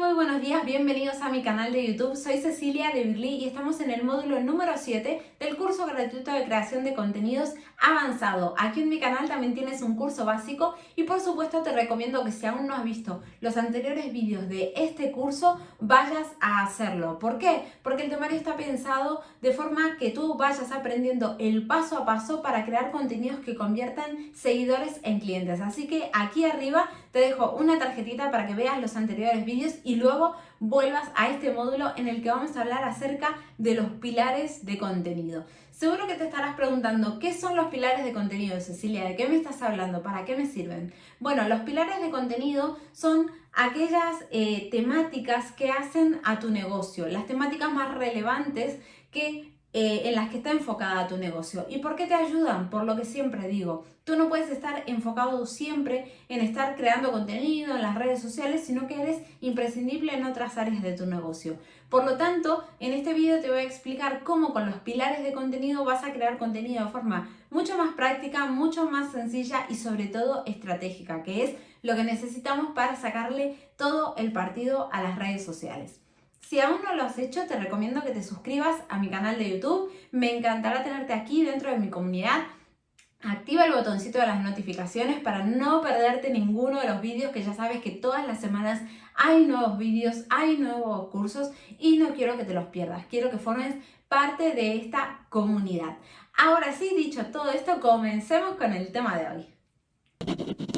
muy buenos días, bienvenidos a mi canal de YouTube. Soy Cecilia de Birly y estamos en el módulo número 7 del curso gratuito de creación de contenidos avanzado. Aquí en mi canal también tienes un curso básico y por supuesto te recomiendo que si aún no has visto los anteriores vídeos de este curso, vayas a hacerlo. ¿Por qué? Porque el temario está pensado de forma que tú vayas aprendiendo el paso a paso para crear contenidos que conviertan seguidores en clientes. Así que aquí arriba te dejo una tarjetita para que veas los anteriores vídeos y luego vuelvas a este módulo en el que vamos a hablar acerca de los pilares de contenido. Seguro que te estarás preguntando, ¿qué son los pilares de contenido, Cecilia? ¿De qué me estás hablando? ¿Para qué me sirven? Bueno, los pilares de contenido son aquellas eh, temáticas que hacen a tu negocio, las temáticas más relevantes que eh, en las que está enfocada tu negocio. ¿Y por qué te ayudan? Por lo que siempre digo, tú no puedes estar enfocado siempre en estar creando contenido en las redes sociales, sino que eres imprescindible en otras áreas de tu negocio. Por lo tanto, en este video te voy a explicar cómo con los pilares de contenido vas a crear contenido de forma mucho más práctica, mucho más sencilla y sobre todo estratégica, que es lo que necesitamos para sacarle todo el partido a las redes sociales. Si aún no lo has hecho, te recomiendo que te suscribas a mi canal de YouTube. Me encantará tenerte aquí dentro de mi comunidad. Activa el botoncito de las notificaciones para no perderte ninguno de los vídeos que ya sabes que todas las semanas hay nuevos vídeos, hay nuevos cursos y no quiero que te los pierdas. Quiero que formes parte de esta comunidad. Ahora sí, dicho todo esto, comencemos con el tema de hoy.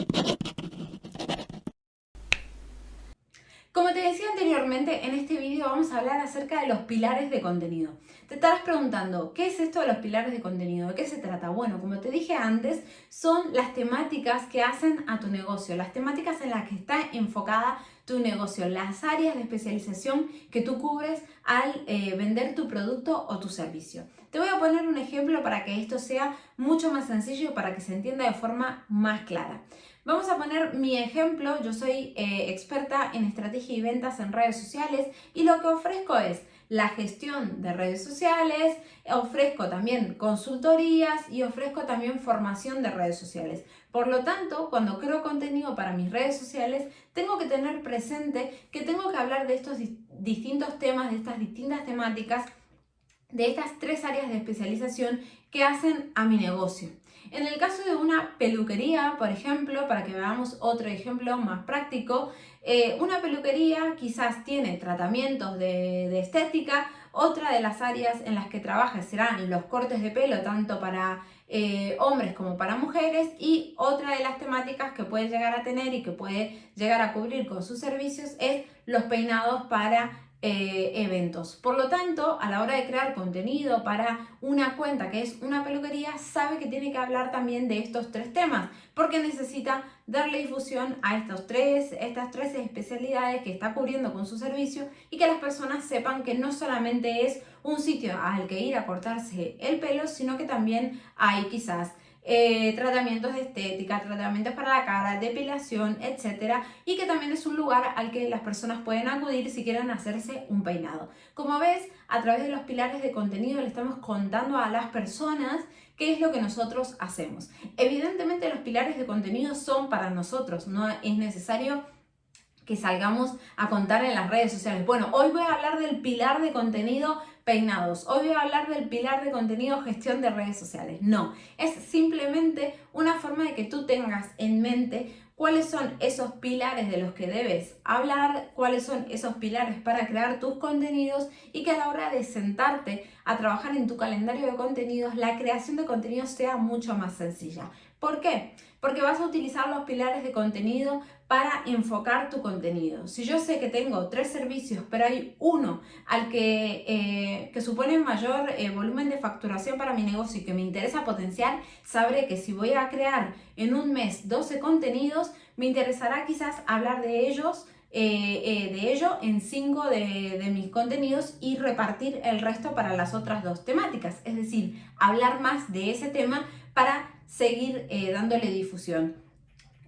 Como te decía anteriormente, en este vídeo vamos a hablar acerca de los pilares de contenido. Te estarás preguntando, ¿qué es esto de los pilares de contenido? ¿De qué se trata? Bueno, como te dije antes, son las temáticas que hacen a tu negocio, las temáticas en las que está enfocada tu negocio, las áreas de especialización que tú cubres al eh, vender tu producto o tu servicio. Te voy a poner un ejemplo para que esto sea mucho más sencillo y para que se entienda de forma más clara. Vamos a poner mi ejemplo, yo soy eh, experta en estrategia y ventas en redes sociales y lo que ofrezco es la gestión de redes sociales, ofrezco también consultorías y ofrezco también formación de redes sociales. Por lo tanto, cuando creo contenido para mis redes sociales, tengo que tener presente que tengo que hablar de estos distintos temas, de estas distintas temáticas, de estas tres áreas de especialización que hacen a mi negocio. En el caso de una peluquería, por ejemplo, para que veamos otro ejemplo más práctico, eh, una peluquería quizás tiene tratamientos de, estética, otra de las áreas en las que trabaja serán los cortes de pelo, tanto para eh, hombres como para mujeres, y otra de las temáticas que puede llegar a tener y que puede llegar a cubrir con sus servicios es los peinados para eh, eventos. Por lo tanto, a la hora de crear contenido para una cuenta que es una peluquería, sabe que tiene que hablar también de estos tres temas, porque necesita darle difusión a estos tres, estas tres especialidades que está cubriendo con su servicio y que las personas sepan que no solamente es un sitio al que ir a cortarse el pelo, sino que también hay quizás eh, tratamientos de estética, tratamientos para la cara, depilación, etcétera, y que también es un lugar al que las personas pueden acudir si quieren hacerse un peinado. Como ves, a través de los pilares de contenido le estamos contando a las personas qué es lo que nosotros hacemos. Evidentemente los pilares de contenido son para nosotros, no es necesario que salgamos a contar en las redes sociales. Bueno, hoy voy a hablar del pilar de contenido peinados. Hoy voy a hablar del pilar de contenido gestión de redes sociales. No, es simplemente una forma de que tú tengas en mente cuáles son esos pilares de los que debes hablar, cuáles son esos pilares para crear tus contenidos y que a la hora de sentarte a trabajar en tu calendario de contenidos, la creación de contenidos sea mucho más sencilla. ¿Por qué? Porque vas a utilizar los pilares de contenido para enfocar tu contenido. Si yo sé que tengo tres servicios, pero hay uno al que, eh, que supone mayor eh, volumen de facturación para mi negocio y que me interesa potenciar, sabré que si voy a crear en un mes 12 contenidos, me interesará quizás hablar de ellos eh, de ello en 5 de, de, mis contenidos y repartir el resto para las otras dos temáticas. Es decir, hablar más de ese tema para seguir dándole difusión.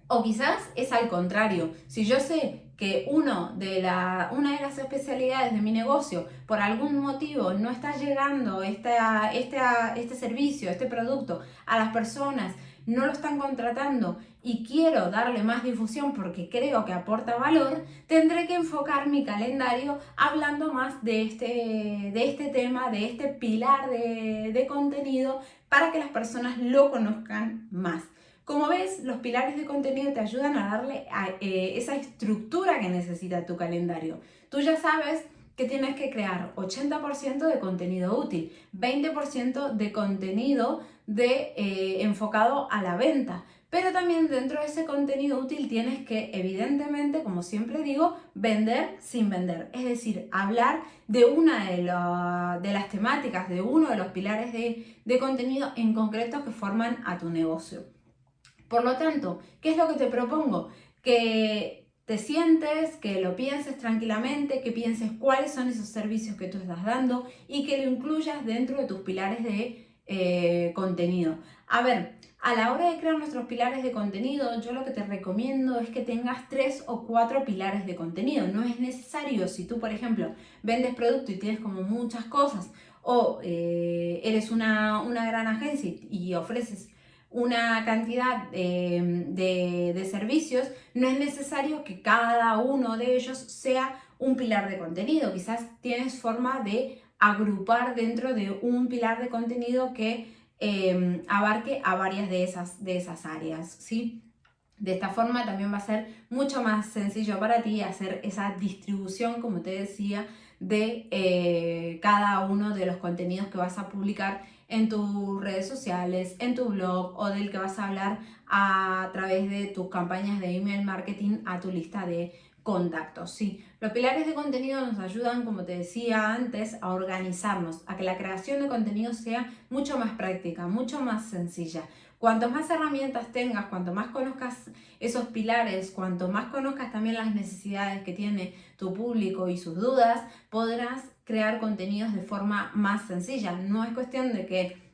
O quizás es al contrario, si yo sé que uno de la, una de las especialidades de mi negocio por algún motivo no está llegando esta, este servicio, este producto a las personas no lo están contratando y quiero darle más difusión porque creo que aporta valor, tendré que enfocar mi calendario hablando más de este, de este tema, de este pilar de, de contenido para que las personas lo conozcan más. Como ves, los pilares de contenido te ayudan a darle eh, esa estructura que necesita tu calendario. Tú ya sabes que tienes que crear 80% de contenido útil, 20% de contenido de, eh, enfocado a la venta. Pero también dentro de ese contenido útil tienes que, evidentemente, como siempre digo, vender sin vender. Es decir, hablar de una de, de las temáticas, de uno de los pilares de, de contenido en concreto que forman a tu negocio. Por lo tanto, ¿qué es lo que te propongo? Que te sientes, que lo pienses tranquilamente, que pienses cuáles son esos servicios que tú estás dando y que lo incluyas dentro de tus pilares de eh, contenido. A ver, a la hora de crear nuestros pilares de contenido, yo lo que te recomiendo es que tengas tres o cuatro pilares de contenido. No es necesario, si tú, por ejemplo, vendes producto y tienes como muchas cosas, o eh, eres una, una gran agencia y ofreces una cantidad de, servicios, no es necesario que cada uno de ellos sea un pilar de contenido. Quizás tienes forma de agrupar dentro de un pilar de contenido que em, abarque a varias de esas, de esas áreas, ¿sí? De esta forma también va a ser mucho más sencillo para ti hacer esa distribución, como te decía, de eh, cada uno de los contenidos que vas a publicar en tus redes sociales, en tu blog o del que vas a hablar a través de tus campañas de email marketing a tu lista de contactos. Sí, los pilares de contenido nos ayudan, como te decía antes, a organizarnos, a que la creación de contenido sea mucho más práctica, mucho más sencilla. Cuanto más herramientas tengas, cuanto más conozcas esos pilares, cuanto más conozcas también las necesidades que tiene tu público y sus dudas, podrás crear contenidos de forma más sencilla. No es cuestión de que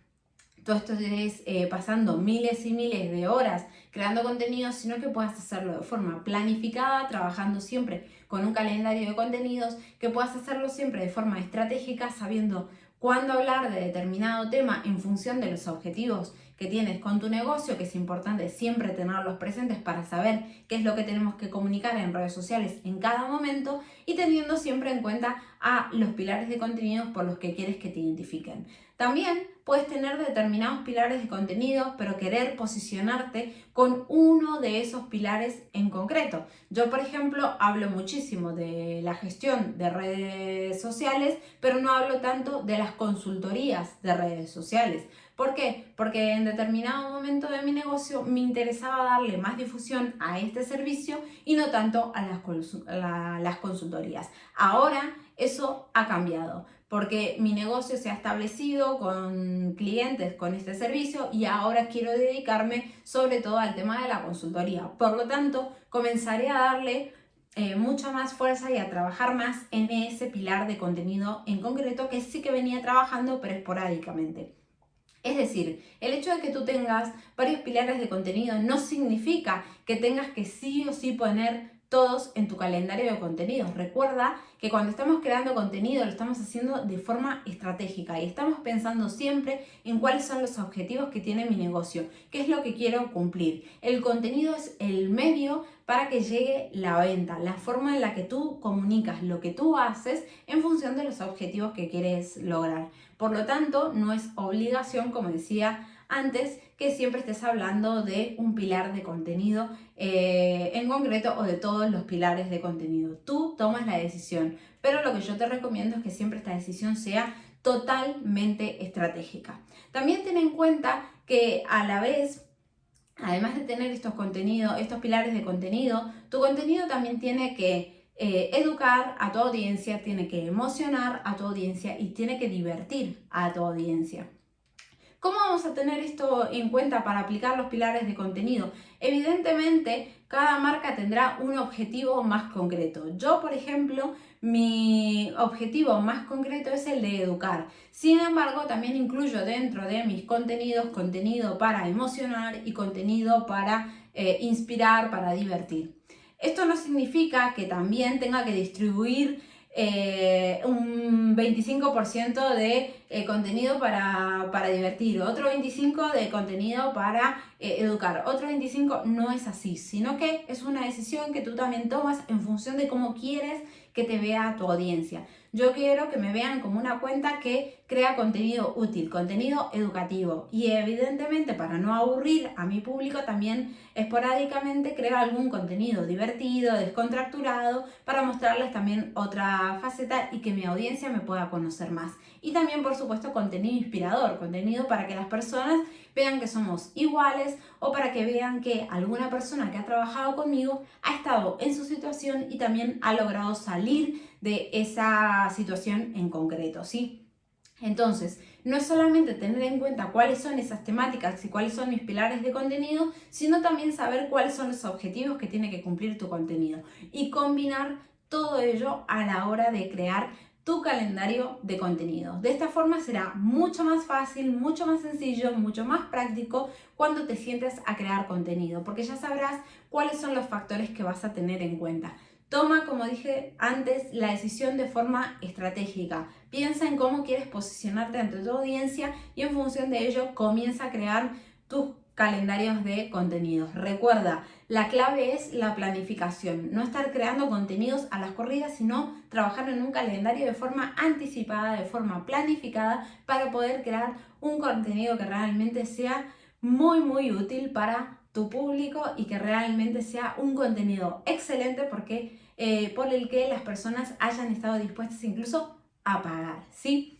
tú estés eh, pasando miles y miles de horas creando contenidos, sino que puedas hacerlo de forma planificada, trabajando siempre con un calendario de contenidos, que puedas hacerlo siempre de forma estratégica, sabiendo cuándo hablar de determinado tema en función de los objetivos que tienes con tu negocio, que es importante siempre tenerlos presentes para saber qué es lo que tenemos que comunicar en redes sociales en cada momento y teniendo siempre en cuenta a los pilares de contenidos por los que quieres que te identifiquen. También puedes tener determinados pilares de contenido, pero querer posicionarte con uno de esos pilares en concreto. Yo, por ejemplo, hablo muchísimo de la gestión de redes sociales, pero no hablo tanto de las consultorías de redes sociales. ¿Por qué? Porque en determinado momento de mi negocio me interesaba darle más difusión a este servicio y no tanto a las, consultorías. Ahora eso ha cambiado porque mi negocio se ha establecido con clientes con este servicio y ahora quiero dedicarme sobre todo al tema de la consultoría. Por lo tanto, comenzaré a darle eh, mucha más fuerza y a trabajar más en ese pilar de contenido en concreto que sí que venía trabajando pero esporádicamente. Es decir, el hecho de que tú tengas varios pilares de contenido no significa que tengas que sí o sí poner todos en tu calendario de contenidos. Recuerda que cuando estamos creando contenido lo estamos haciendo de forma estratégica y estamos pensando siempre en cuáles son los objetivos que tiene mi negocio, qué es lo que quiero cumplir. El contenido es el medio para que llegue la venta, la forma en la que tú comunicas lo que tú haces en función de los objetivos que quieres lograr. Por lo tanto, no es obligación, como decía antes que siempre estés hablando de un pilar de contenido eh, en concreto o de todos los pilares de contenido. Tú tomas la decisión, pero lo que yo te recomiendo es que siempre esta decisión sea totalmente estratégica. También ten en cuenta que a la vez además de tener estos contenidos, estos pilares de contenido, tu contenido también tiene que eh, educar a tu audiencia, tiene que emocionar a tu audiencia y tiene que divertir a tu audiencia. ¿Cómo vamos a tener esto en cuenta para aplicar los pilares de contenido? Evidentemente, cada marca tendrá un objetivo más concreto. Yo, por ejemplo, mi objetivo más concreto es el de educar. Sin embargo, también incluyo dentro de mis contenidos contenido para emocionar y contenido para eh, inspirar, para divertir. Esto no significa que también tenga que distribuir eh, un 25% de eh, contenido para, para, divertir, otro 25% de contenido para eh, educar, otro 25% no es así, sino que es una decisión que tú también tomas en función de cómo quieres que te vea tu audiencia. Yo quiero que me vean como una cuenta que crea contenido útil, contenido educativo y evidentemente para no aburrir a mi público también esporádicamente creo algún contenido divertido, descontracturado para mostrarles también otra faceta y que mi audiencia me pueda conocer más. Y también por supuesto contenido inspirador, contenido para que las personas vean que somos iguales o para que vean que alguna persona que ha trabajado conmigo ha estado en su situación y también ha logrado salir de esa situación en concreto, ¿sí? Entonces, no es solamente tener en cuenta cuáles son esas temáticas y cuáles son mis pilares de contenido, sino también saber cuáles son los objetivos que tiene que cumplir tu contenido y combinar todo ello a la hora de crear tu calendario de contenido. De esta forma será mucho más fácil, mucho más sencillo, mucho más práctico cuando te sientes a crear contenido, porque ya sabrás cuáles son los factores que vas a tener en cuenta. Toma, como dije antes, la decisión de forma estratégica. Piensa en cómo quieres posicionarte ante tu audiencia y en función de ello comienza a crear tus calendarios de contenidos. Recuerda, la clave es la planificación, no estar creando contenidos a las corridas, sino trabajar en un calendario de forma anticipada, de forma planificada, para poder crear un contenido que realmente sea muy, muy útil para tu público y que realmente sea un contenido excelente porque eh, por el que las personas hayan estado dispuestas incluso a pagar, ¿sí?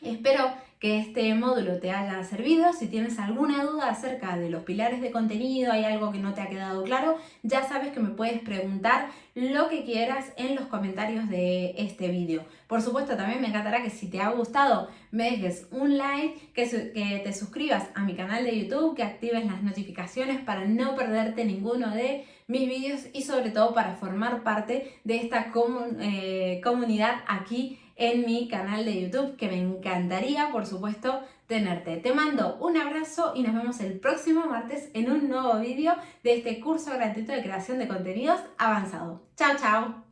Espero que este módulo te haya servido. Si tienes alguna duda acerca de los pilares de contenido, hay algo que no te ha quedado claro, ya sabes que me puedes preguntar lo que quieras en los comentarios de este vídeo. Por supuesto, también me encantará que si te ha gustado me dejes un like, que, te suscribas a mi canal de YouTube, que actives las notificaciones para no perderte ninguno de mis vídeos y sobre todo para formar parte de esta eh, comunidad aquí en mi canal de YouTube, que me encantaría, por supuesto, tenerte. Te mando un abrazo y nos vemos el próximo martes en un nuevo vídeo de este curso gratuito de creación de contenidos avanzado. ¡Chao, chao!